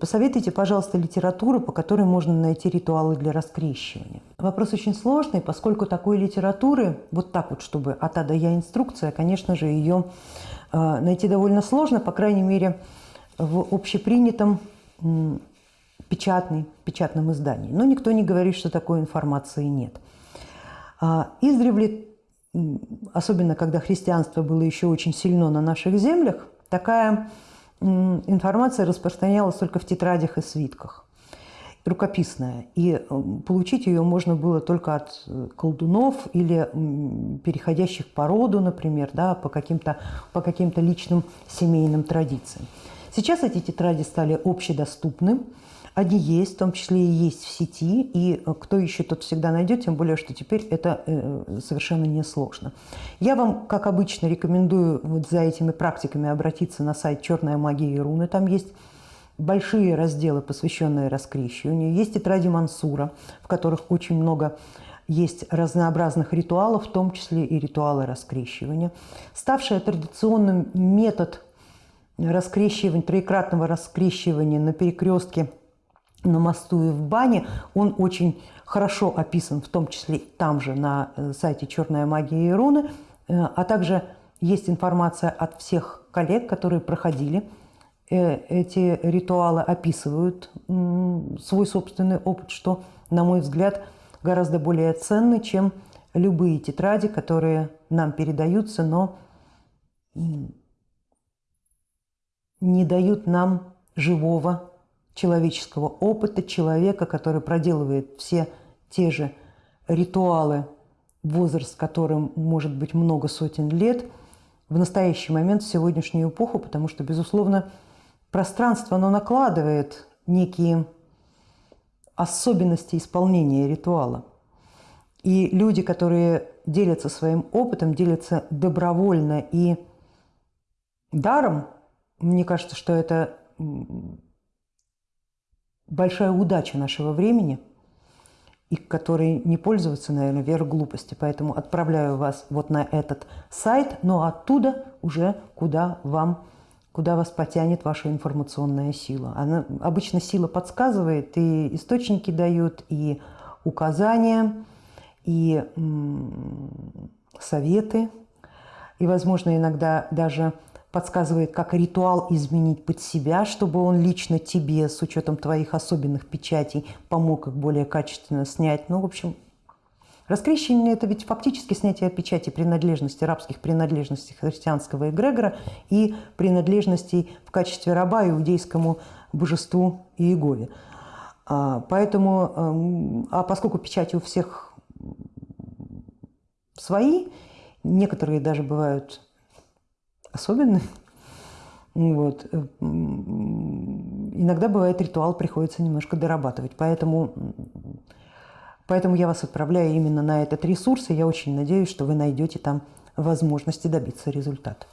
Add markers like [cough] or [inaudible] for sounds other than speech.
Посоветуйте, пожалуйста, литературу, по которой можно найти ритуалы для раскрещивания. Вопрос очень сложный, поскольку такой литературы, вот так вот, чтобы от А до Я инструкция, конечно же, ее э, найти довольно сложно, по крайней мере, в общепринятом печатной, печатном издании. Но никто не говорит, что такой информации нет. А, издревле, особенно когда христианство было еще очень сильно на наших землях, такая информация распространялась только в тетрадях и свитках, рукописная. И получить ее можно было только от э, колдунов или переходящих по роду, например, да, по каким-то по каким личным семейным традициям. Сейчас эти тетради стали общедоступны, они есть, в том числе и есть в сети, и э, кто еще тот всегда найдет, тем более, что теперь это э, совершенно несложно. Я вам, как обычно, рекомендую вот за этими практиками обратиться на сайт «Черная магия и руны». Там есть большие разделы, посвященные раскрещиванию. Есть тетради Мансура, в которых очень много есть разнообразных ритуалов, в том числе и ритуалы раскрещивания. Ставший традиционным метод раскрещивания, троекратного раскрещивания на перекрестке на мосту и в бане, он очень хорошо описан, в том числе там же на э, сайте «Черная магия и руны», э, а также есть информация от всех коллег, которые проходили э, эти ритуалы, описывают свой собственный опыт, что, на мой взгляд, гораздо более ценно, чем любые тетради, которые нам передаются, но не дают нам живого человеческого опыта человека, который проделывает все те же ритуалы, возраст которым может быть много сотен лет, в настоящий момент, в сегодняшнюю эпоху, потому что, безусловно, пространство, оно накладывает некие особенности исполнения ритуала. И люди, которые делятся своим опытом, делятся добровольно и даром, мне кажется, что это большая удача нашего времени, и которой не пользоваться, наверное, верх глупости. Поэтому отправляю вас вот на этот сайт, но оттуда уже куда вам куда вас потянет ваша информационная сила. Она, обычно сила подсказывает, и источники дают, и указания, и советы, и, возможно, иногда даже подсказывает, как ритуал изменить под себя, чтобы он лично тебе, с учетом твоих особенных печатей, помог их более качественно снять. Ну, в общем, раскрещивание – это ведь фактически снятие печати принадлежности, рабских принадлежностей христианского эгрегора и принадлежностей в качестве раба иудейскому божеству Иегове. А, поэтому, эм, а поскольку печати у всех свои, некоторые даже бывают особенный. [laughs] Вот. Иногда бывает ритуал, приходится немножко дорабатывать. Поэтому, поэтому я вас отправляю именно на этот ресурс, и я очень надеюсь, что вы найдете там возможности добиться результата.